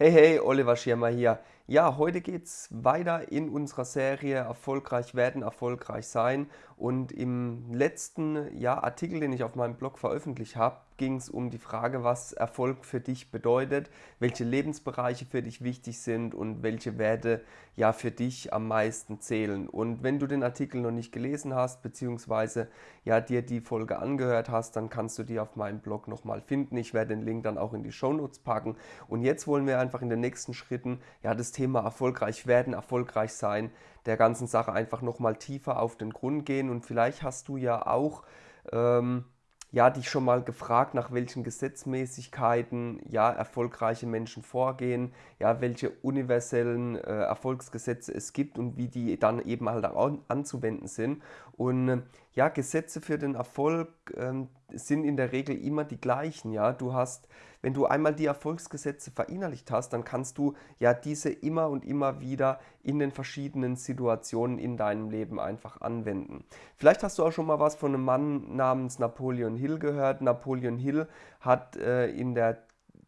Hey, hey, Oliver Schirmer hier. Ja, heute geht es weiter in unserer Serie Erfolgreich werden, erfolgreich sein. Und im letzten ja, Artikel, den ich auf meinem Blog veröffentlicht habe, ging es um die Frage, was Erfolg für dich bedeutet, welche Lebensbereiche für dich wichtig sind und welche Werte ja für dich am meisten zählen. Und wenn du den Artikel noch nicht gelesen hast, beziehungsweise ja dir die Folge angehört hast, dann kannst du die auf meinem Blog nochmal finden. Ich werde den Link dann auch in die Show Notes packen. Und jetzt wollen wir einfach in den nächsten Schritten ja das Thema erfolgreich werden, erfolgreich sein, der ganzen Sache einfach nochmal tiefer auf den Grund gehen. Und vielleicht hast du ja auch ähm, ja, dich schon mal gefragt, nach welchen Gesetzmäßigkeiten ja, erfolgreiche Menschen vorgehen, ja, welche universellen äh, Erfolgsgesetze es gibt und wie die dann eben halt auch anzuwenden sind. Und äh, ja, Gesetze für den Erfolg äh, sind in der Regel immer die gleichen. Ja? Du hast, wenn du einmal die Erfolgsgesetze verinnerlicht hast, dann kannst du ja diese immer und immer wieder in den verschiedenen Situationen in deinem Leben einfach anwenden. Vielleicht hast du auch schon mal was von einem Mann namens Napoleon Hill gehört. Napoleon Hill hat äh, in der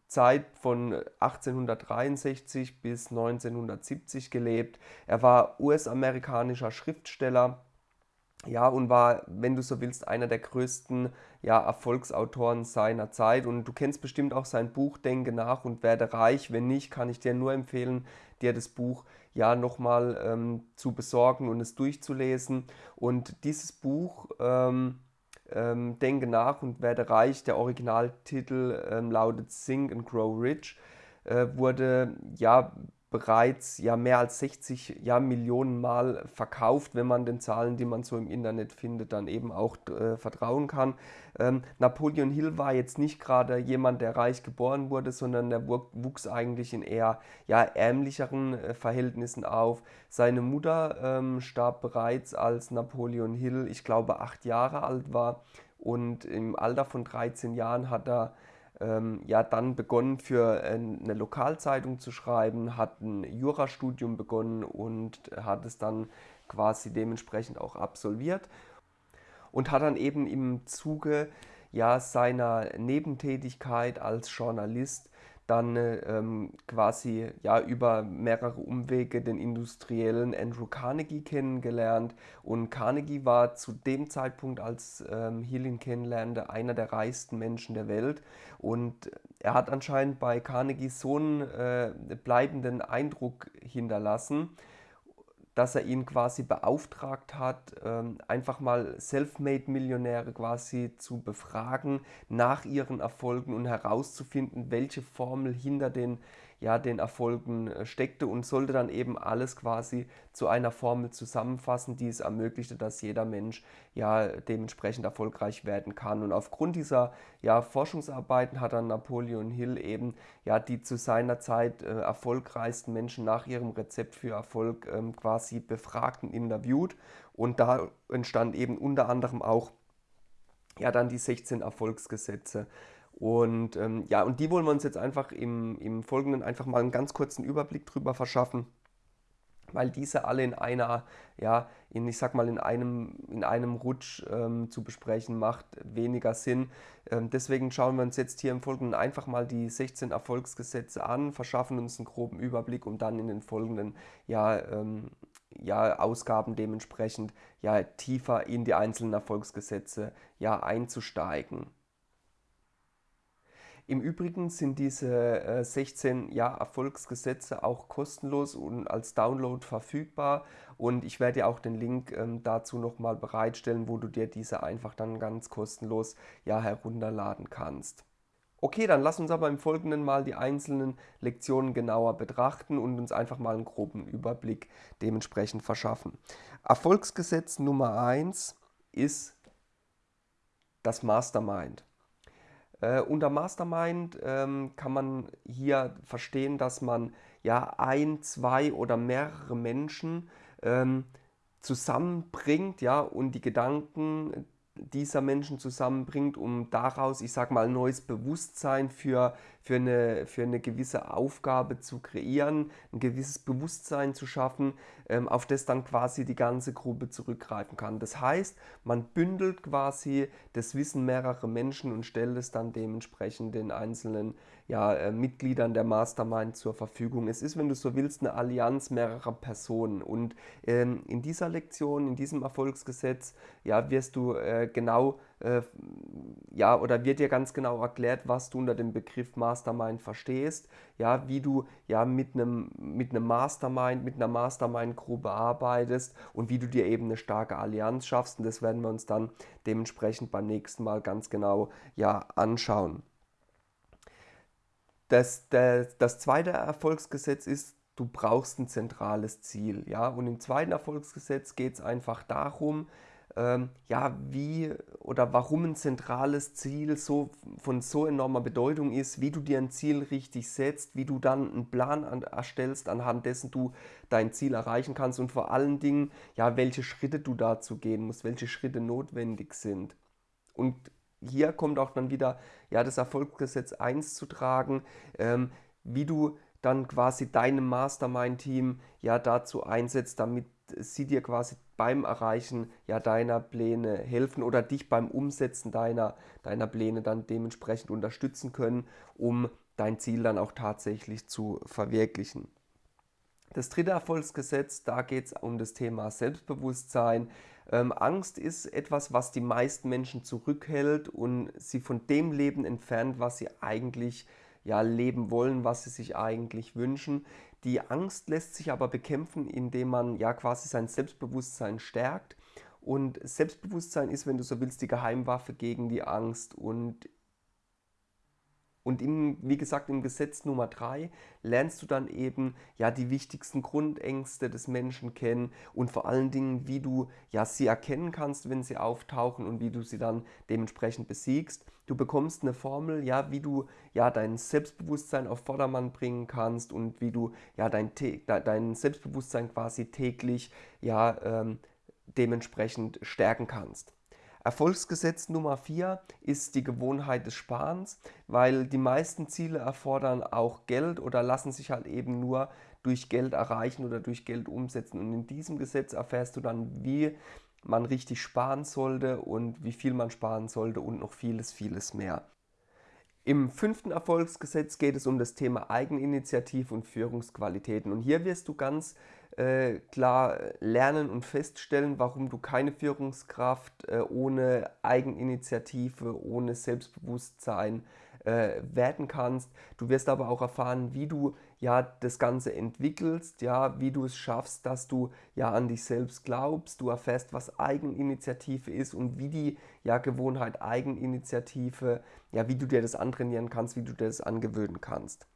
Zeit von 1863 bis 1970 gelebt. Er war US-amerikanischer Schriftsteller ja, und war, wenn du so willst, einer der größten ja, Erfolgsautoren seiner Zeit. Und du kennst bestimmt auch sein Buch Denke nach und werde reich. Wenn nicht, kann ich dir nur empfehlen, dir das Buch ja nochmal ähm, zu besorgen und es durchzulesen. Und dieses Buch, ähm, ähm, Denke nach und werde reich, der Originaltitel ähm, lautet Think and Grow Rich, äh, wurde ja bereits ja mehr als 60 ja, Millionen Mal verkauft, wenn man den Zahlen, die man so im Internet findet, dann eben auch äh, vertrauen kann. Ähm, Napoleon Hill war jetzt nicht gerade jemand, der reich geboren wurde, sondern der wuchs eigentlich in eher ja, ärmlicheren äh, Verhältnissen auf. Seine Mutter ähm, starb bereits, als Napoleon Hill, ich glaube, acht Jahre alt war und im Alter von 13 Jahren hat er ähm, ja dann begonnen für eine Lokalzeitung zu schreiben, hat ein Jurastudium begonnen und hat es dann quasi dementsprechend auch absolviert und hat dann eben im Zuge ja, seiner Nebentätigkeit als Journalist dann ähm, quasi ja, über mehrere Umwege den industriellen Andrew Carnegie kennengelernt. Und Carnegie war zu dem Zeitpunkt, als ähm, Hill kennenlernte, einer der reichsten Menschen der Welt. Und er hat anscheinend bei Carnegie so einen äh, bleibenden Eindruck hinterlassen, dass er ihn quasi beauftragt hat, ähm, einfach mal Selfmade-Millionäre quasi zu befragen nach ihren Erfolgen und herauszufinden, welche Formel hinter den ja, den Erfolgen äh, steckte und sollte dann eben alles quasi zu einer Formel zusammenfassen, die es ermöglichte, dass jeder Mensch ja dementsprechend erfolgreich werden kann. Und aufgrund dieser ja, Forschungsarbeiten hat dann Napoleon Hill eben ja die zu seiner Zeit äh, erfolgreichsten Menschen nach ihrem Rezept für Erfolg ähm, quasi befragt und interviewt. Und da entstand eben unter anderem auch ja dann die 16 Erfolgsgesetze. Und ähm, ja, und die wollen wir uns jetzt einfach im, im Folgenden einfach mal einen ganz kurzen Überblick drüber verschaffen, weil diese alle in einer, ja, in, ich sag mal, in einem, in einem Rutsch ähm, zu besprechen, macht weniger Sinn. Ähm, deswegen schauen wir uns jetzt hier im Folgenden einfach mal die 16 Erfolgsgesetze an, verschaffen uns einen groben Überblick, um dann in den folgenden ja, ähm, ja, Ausgaben dementsprechend ja, tiefer in die einzelnen Erfolgsgesetze ja, einzusteigen. Im Übrigen sind diese äh, 16 ja, Erfolgsgesetze auch kostenlos und als Download verfügbar und ich werde dir auch den Link ähm, dazu nochmal bereitstellen, wo du dir diese einfach dann ganz kostenlos ja, herunterladen kannst. Okay, dann lass uns aber im Folgenden mal die einzelnen Lektionen genauer betrachten und uns einfach mal einen groben Überblick dementsprechend verschaffen. Erfolgsgesetz Nummer 1 ist das Mastermind. Äh, unter Mastermind ähm, kann man hier verstehen, dass man ja ein, zwei oder mehrere Menschen ähm, zusammenbringt ja, und die Gedanken dieser Menschen zusammenbringt, um daraus, ich sag mal, neues Bewusstsein für, für eine, für eine gewisse Aufgabe zu kreieren, ein gewisses Bewusstsein zu schaffen, ähm, auf das dann quasi die ganze Gruppe zurückgreifen kann. Das heißt, man bündelt quasi das Wissen mehrerer Menschen und stellt es dann dementsprechend den einzelnen ja, äh, Mitgliedern der Mastermind zur Verfügung. Es ist, wenn du so willst, eine Allianz mehrerer Personen. Und ähm, in dieser Lektion, in diesem Erfolgsgesetz, ja, wirst du äh, genau äh, ja, oder wird dir ganz genau erklärt, was du unter dem Begriff Mastermind verstehst, ja, wie du ja mit einem mit einem Mastermind, mit einer Mastermind-Gruppe arbeitest und wie du dir eben eine starke Allianz schaffst. Und das werden wir uns dann dementsprechend beim nächsten Mal ganz genau ja anschauen. Das, das, das zweite Erfolgsgesetz ist, du brauchst ein zentrales Ziel. Ja? Und im zweiten Erfolgsgesetz geht es einfach darum, ähm, ja, wie oder warum ein zentrales Ziel so von so enormer Bedeutung ist, wie du dir ein Ziel richtig setzt, wie du dann einen Plan an, erstellst, anhand dessen du dein Ziel erreichen kannst und vor allen Dingen, ja, welche Schritte du dazu gehen musst, welche Schritte notwendig sind. Und hier kommt auch dann wieder ja, das Erfolgsgesetz 1 zu tragen, ähm, wie du dann quasi deinem Mastermind-Team ja dazu einsetzt, damit sie dir quasi beim Erreichen ja deiner Pläne helfen oder dich beim Umsetzen deiner, deiner Pläne dann dementsprechend unterstützen können, um dein Ziel dann auch tatsächlich zu verwirklichen. Das dritte Erfolgsgesetz, da geht es um das Thema Selbstbewusstsein. Ähm, Angst ist etwas, was die meisten Menschen zurückhält und sie von dem Leben entfernt, was sie eigentlich ja, leben wollen, was sie sich eigentlich wünschen. Die Angst lässt sich aber bekämpfen, indem man ja quasi sein Selbstbewusstsein stärkt. Und Selbstbewusstsein ist, wenn du so willst, die Geheimwaffe gegen die Angst. Und und im, wie gesagt, im Gesetz Nummer 3 lernst du dann eben ja die wichtigsten Grundängste des Menschen kennen und vor allen Dingen, wie du ja sie erkennen kannst, wenn sie auftauchen und wie du sie dann dementsprechend besiegst. Du bekommst eine Formel, ja, wie du ja dein Selbstbewusstsein auf Vordermann bringen kannst und wie du ja dein, dein Selbstbewusstsein quasi täglich ja ähm, dementsprechend stärken kannst. Erfolgsgesetz Nummer 4 ist die Gewohnheit des Sparens, weil die meisten Ziele erfordern auch Geld oder lassen sich halt eben nur durch Geld erreichen oder durch Geld umsetzen. Und in diesem Gesetz erfährst du dann, wie man richtig sparen sollte und wie viel man sparen sollte und noch vieles, vieles mehr. Im fünften Erfolgsgesetz geht es um das Thema Eigeninitiative und Führungsqualitäten. Und hier wirst du ganz äh, klar lernen und feststellen, warum du keine Führungskraft äh, ohne Eigeninitiative, ohne Selbstbewusstsein äh, werden kannst. Du wirst aber auch erfahren, wie du ja das Ganze entwickelst, ja, wie du es schaffst, dass du ja an dich selbst glaubst. Du erfährst, was Eigeninitiative ist und wie die ja Gewohnheit Eigeninitiative, ja, wie du dir das antrainieren kannst, wie du dir das angewöhnen kannst.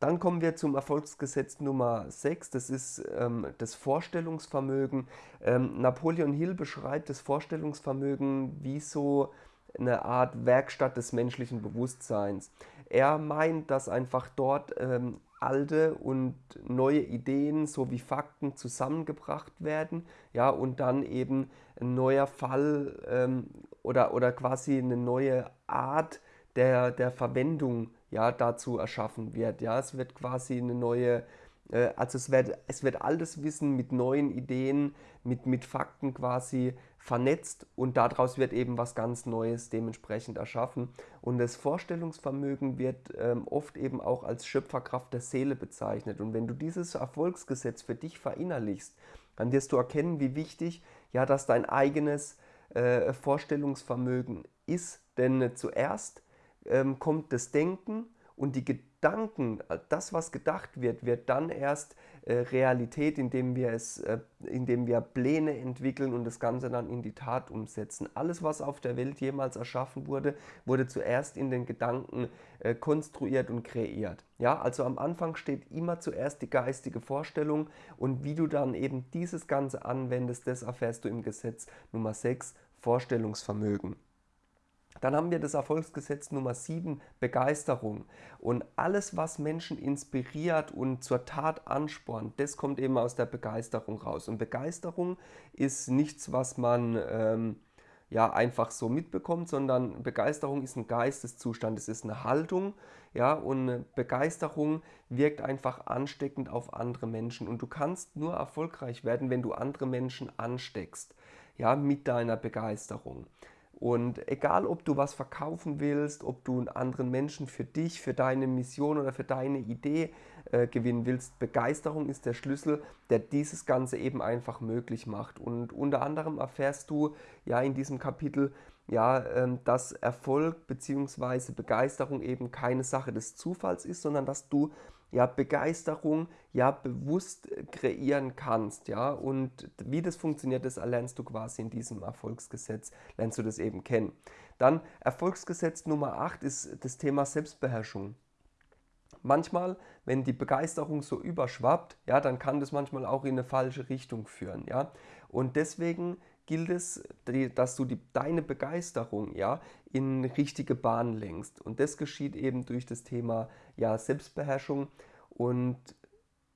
Dann kommen wir zum Erfolgsgesetz Nummer 6, das ist ähm, das Vorstellungsvermögen. Ähm, Napoleon Hill beschreibt das Vorstellungsvermögen wie so eine Art Werkstatt des menschlichen Bewusstseins. Er meint, dass einfach dort ähm, alte und neue Ideen sowie Fakten zusammengebracht werden, ja, und dann eben ein neuer Fall ähm, oder, oder quasi eine neue Art der, der Verwendung ja, dazu erschaffen wird. Ja, es wird quasi eine neue äh, also es wird, es wird altes Wissen mit neuen Ideen, mit, mit Fakten quasi vernetzt und daraus wird eben was ganz Neues dementsprechend erschaffen. Und das Vorstellungsvermögen wird ähm, oft eben auch als Schöpferkraft der Seele bezeichnet. Und wenn du dieses Erfolgsgesetz für dich verinnerlichst, dann wirst du erkennen, wie wichtig ja, dass dein eigenes äh, Vorstellungsvermögen ist. Denn äh, zuerst ähm, kommt das Denken und die Gedanken, äh, das, was gedacht wird, wird dann erst äh, Realität, indem wir, es, äh, indem wir Pläne entwickeln und das Ganze dann in die Tat umsetzen. Alles, was auf der Welt jemals erschaffen wurde, wurde zuerst in den Gedanken äh, konstruiert und kreiert. Ja, also am Anfang steht immer zuerst die geistige Vorstellung und wie du dann eben dieses Ganze anwendest, das erfährst du im Gesetz Nummer 6, Vorstellungsvermögen. Dann haben wir das Erfolgsgesetz Nummer 7, Begeisterung. Und alles, was Menschen inspiriert und zur Tat anspornt, das kommt eben aus der Begeisterung raus. Und Begeisterung ist nichts, was man ähm, ja einfach so mitbekommt, sondern Begeisterung ist ein Geisteszustand, es ist eine Haltung, ja, und Begeisterung wirkt einfach ansteckend auf andere Menschen und du kannst nur erfolgreich werden, wenn du andere Menschen ansteckst, ja, mit deiner Begeisterung. Und egal, ob du was verkaufen willst, ob du einen anderen Menschen für dich, für deine Mission oder für deine Idee äh, gewinnen willst, Begeisterung ist der Schlüssel, der dieses Ganze eben einfach möglich macht. Und unter anderem erfährst du ja in diesem Kapitel, ja, ähm, dass Erfolg bzw. Begeisterung eben keine Sache des Zufalls ist, sondern dass du ja, Begeisterung ja bewusst kreieren kannst, ja, und wie das funktioniert, das erlernst du quasi in diesem Erfolgsgesetz, lernst du das eben kennen. Dann Erfolgsgesetz Nummer 8 ist das Thema Selbstbeherrschung. Manchmal, wenn die Begeisterung so überschwappt, ja, dann kann das manchmal auch in eine falsche Richtung führen, ja. Und deswegen gilt es, dass du die, deine Begeisterung ja, in richtige Bahnen lenkst. Und das geschieht eben durch das Thema ja, Selbstbeherrschung und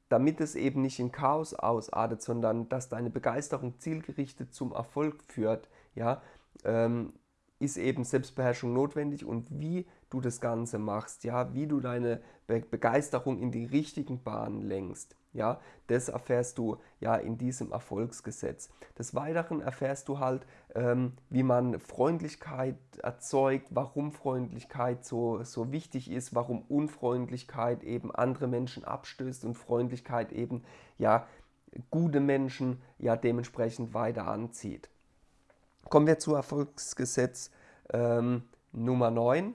damit es eben nicht in Chaos ausartet, sondern dass deine Begeisterung zielgerichtet zum Erfolg führt, ja, ähm, ist eben Selbstbeherrschung notwendig und wie du das Ganze machst, ja, wie du deine Be Begeisterung in die richtigen Bahnen lenkst. Ja, das erfährst du ja in diesem Erfolgsgesetz. Des Weiteren erfährst du halt, ähm, wie man Freundlichkeit erzeugt, warum Freundlichkeit so, so wichtig ist, warum Unfreundlichkeit eben andere Menschen abstößt und Freundlichkeit eben ja gute Menschen ja dementsprechend weiter anzieht. Kommen wir zu Erfolgsgesetz ähm, Nummer 9.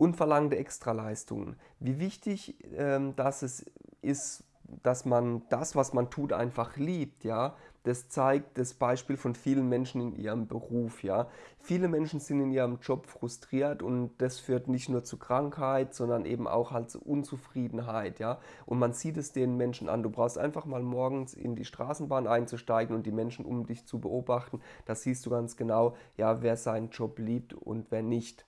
Unverlangte Extraleistungen. Wie wichtig ähm, das es ist, dass man das, was man tut, einfach liebt, ja, das zeigt das Beispiel von vielen Menschen in ihrem Beruf, ja. Viele Menschen sind in ihrem Job frustriert und das führt nicht nur zu Krankheit, sondern eben auch halt zu Unzufriedenheit, ja. Und man sieht es den Menschen an. Du brauchst einfach mal morgens in die Straßenbahn einzusteigen und die Menschen um dich zu beobachten. Da siehst du ganz genau, ja, wer seinen Job liebt und wer nicht.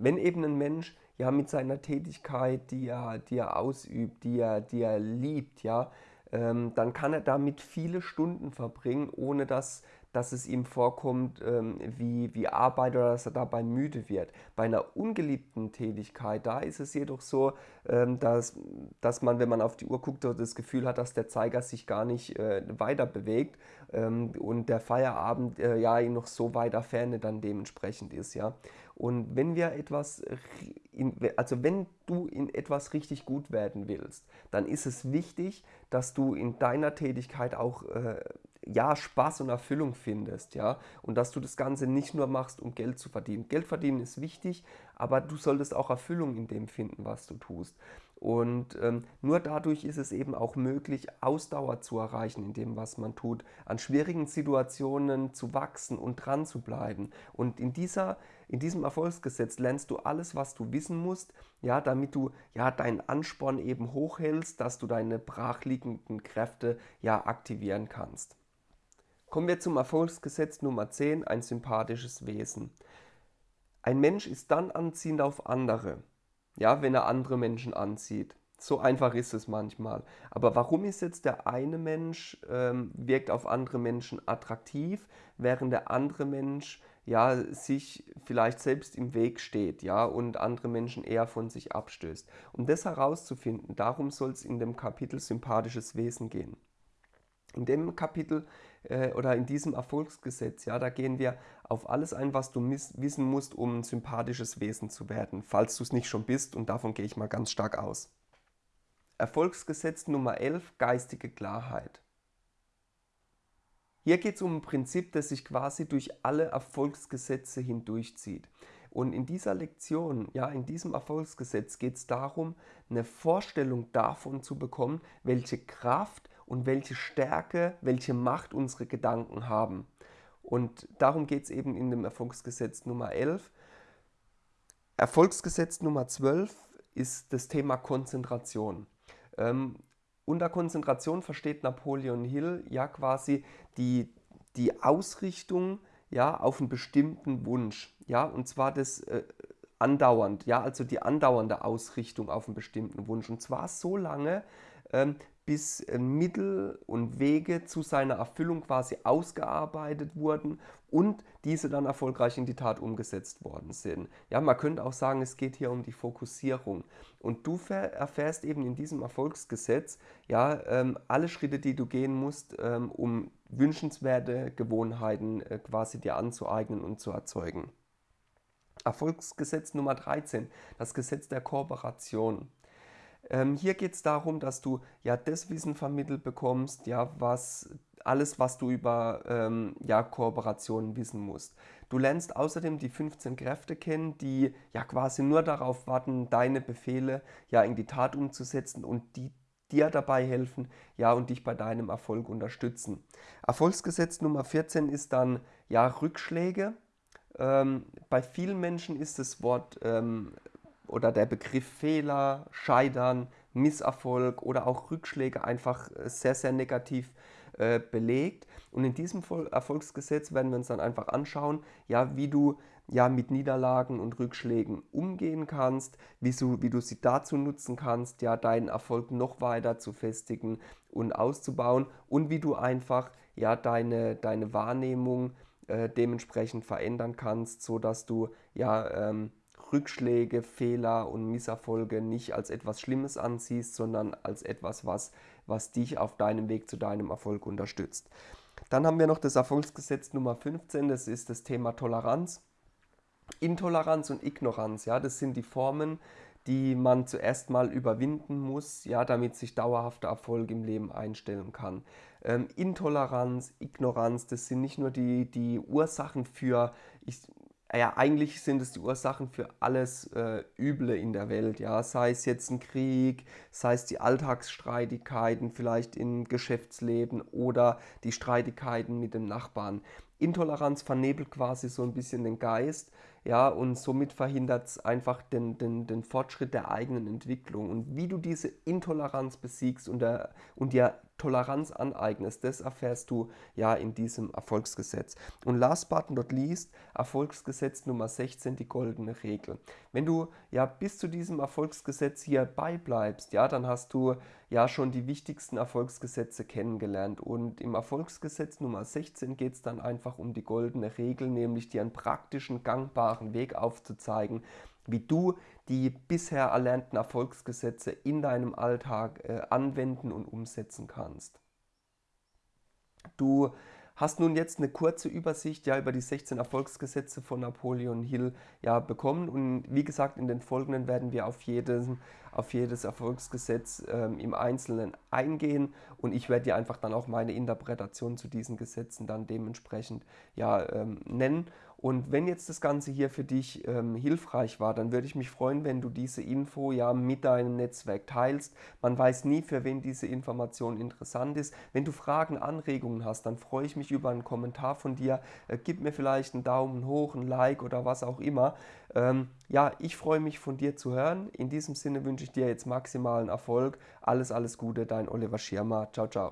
Wenn eben ein Mensch ja mit seiner Tätigkeit, die er, die er ausübt, die er, die er liebt, ja, ähm, dann kann er damit viele Stunden verbringen, ohne dass, dass es ihm vorkommt ähm, wie, wie Arbeit oder dass er dabei müde wird. Bei einer ungeliebten Tätigkeit, da ist es jedoch so, ähm, dass, dass man, wenn man auf die Uhr guckt, das Gefühl hat, dass der Zeiger sich gar nicht äh, weiter bewegt ähm, und der Feierabend äh, ja noch so weiter Ferne dann dementsprechend ist. Ja? Und wenn wir etwas, in, also wenn du in etwas richtig gut werden willst, dann ist es wichtig, dass du in deiner Tätigkeit auch äh, ja, Spaß und Erfüllung findest, ja, und dass du das Ganze nicht nur machst, um Geld zu verdienen. Geld verdienen ist wichtig, aber du solltest auch Erfüllung in dem finden, was du tust. Und ähm, nur dadurch ist es eben auch möglich, Ausdauer zu erreichen in dem, was man tut, an schwierigen Situationen zu wachsen und dran zu bleiben. Und in, dieser, in diesem Erfolgsgesetz lernst du alles, was du wissen musst, ja, damit du ja deinen Ansporn eben hochhältst, dass du deine brachliegenden Kräfte ja aktivieren kannst. Kommen wir zum Erfolgsgesetz Nummer 10, ein sympathisches Wesen. Ein Mensch ist dann anziehend auf andere, ja, wenn er andere Menschen anzieht. So einfach ist es manchmal. Aber warum ist jetzt der eine Mensch, ähm, wirkt auf andere Menschen attraktiv, während der andere Mensch ja, sich vielleicht selbst im Weg steht ja, und andere Menschen eher von sich abstößt? Um das herauszufinden, darum soll es in dem Kapitel Sympathisches Wesen gehen. In dem Kapitel äh, oder in diesem Erfolgsgesetz, ja, da gehen wir auf alles ein, was du wissen musst, um ein sympathisches Wesen zu werden, falls du es nicht schon bist und davon gehe ich mal ganz stark aus. Erfolgsgesetz Nummer 11, geistige Klarheit. Hier geht es um ein Prinzip, das sich quasi durch alle Erfolgsgesetze hindurchzieht. Und in dieser Lektion, ja, in diesem Erfolgsgesetz geht es darum, eine Vorstellung davon zu bekommen, welche Kraft und welche Stärke, welche Macht unsere Gedanken haben. Und darum geht es eben in dem Erfolgsgesetz Nummer 11. Erfolgsgesetz Nummer 12 ist das Thema Konzentration. Ähm, unter Konzentration versteht Napoleon Hill ja quasi die, die Ausrichtung ja, auf einen bestimmten Wunsch. Ja, und zwar das äh, andauernd, ja, also die andauernde Ausrichtung auf einen bestimmten Wunsch. Und zwar so lange, ähm, bis äh, Mittel und Wege zu seiner Erfüllung quasi ausgearbeitet wurden und diese dann erfolgreich in die Tat umgesetzt worden sind. Ja, man könnte auch sagen, es geht hier um die Fokussierung. Und du erfährst eben in diesem Erfolgsgesetz ja ähm, alle Schritte, die du gehen musst, ähm, um wünschenswerte Gewohnheiten äh, quasi dir anzueignen und zu erzeugen. Erfolgsgesetz Nummer 13, das Gesetz der Kooperation. Ähm, hier geht es darum, dass du ja das Wissen vermittelt bekommst, ja, was alles, was du über ähm, ja, Kooperationen wissen musst. Du lernst außerdem die 15 Kräfte kennen, die ja quasi nur darauf warten, deine Befehle ja in die Tat umzusetzen und die dir dabei helfen, ja, und dich bei deinem Erfolg unterstützen. Erfolgsgesetz Nummer 14 ist dann ja Rückschläge. Ähm, bei vielen Menschen ist das Wort ähm, oder der Begriff Fehler, Scheitern, Misserfolg oder auch Rückschläge einfach äh, sehr, sehr negativ äh, belegt. Und in diesem Erfolgsgesetz werden wir uns dann einfach anschauen, ja, wie du ja mit Niederlagen und Rückschlägen umgehen kannst, wie du, wie du sie dazu nutzen kannst, ja, deinen Erfolg noch weiter zu festigen und auszubauen und wie du einfach ja deine, deine Wahrnehmung äh, dementsprechend verändern kannst, sodass du ja ähm, Rückschläge, Fehler und Misserfolge nicht als etwas Schlimmes ansiehst, sondern als etwas, was, was dich auf deinem Weg zu deinem Erfolg unterstützt. Dann haben wir noch das Erfolgsgesetz Nummer 15, das ist das Thema Toleranz. Intoleranz und Ignoranz, ja, das sind die Formen, die man zuerst mal überwinden muss, ja, damit sich dauerhafter Erfolg im Leben einstellen kann. Ähm, Intoleranz, Ignoranz, das sind nicht nur die, die Ursachen für, ich ja, eigentlich sind es die Ursachen für alles äh, Üble in der Welt, ja, sei es jetzt ein Krieg, sei es die Alltagsstreitigkeiten vielleicht im Geschäftsleben oder die Streitigkeiten mit dem Nachbarn. Intoleranz vernebelt quasi so ein bisschen den Geist, ja, und somit verhindert es einfach den, den, den Fortschritt der eigenen Entwicklung. Und wie du diese Intoleranz besiegst und, der, und dir Toleranz aneignest, das erfährst du ja in diesem Erfolgsgesetz. Und last but not least, Erfolgsgesetz Nummer 16, die goldene Regel. Wenn du ja bis zu diesem Erfolgsgesetz hier beibleibst, ja, dann hast du ja schon die wichtigsten Erfolgsgesetze kennengelernt. Und im Erfolgsgesetz Nummer 16 geht es dann einfach um die goldene Regel, nämlich dir einen praktischen, gangbaren Weg aufzuzeigen, wie du die bisher erlernten Erfolgsgesetze in deinem Alltag äh, anwenden und umsetzen kannst. Du hast nun jetzt eine kurze Übersicht ja über die 16 Erfolgsgesetze von Napoleon Hill ja bekommen. Und wie gesagt in den folgenden werden wir auf jedes, auf jedes Erfolgsgesetz ähm, im Einzelnen eingehen. Und ich werde dir einfach dann auch meine Interpretation zu diesen Gesetzen dann dementsprechend ja ähm, nennen und wenn jetzt das Ganze hier für dich ähm, hilfreich war, dann würde ich mich freuen, wenn du diese Info ja mit deinem Netzwerk teilst. Man weiß nie, für wen diese Information interessant ist. Wenn du Fragen, Anregungen hast, dann freue ich mich über einen Kommentar von dir. Äh, gib mir vielleicht einen Daumen hoch, ein Like oder was auch immer. Ähm, ja, ich freue mich von dir zu hören. In diesem Sinne wünsche ich dir jetzt maximalen Erfolg. Alles, alles Gute, dein Oliver Schirmer. Ciao, ciao.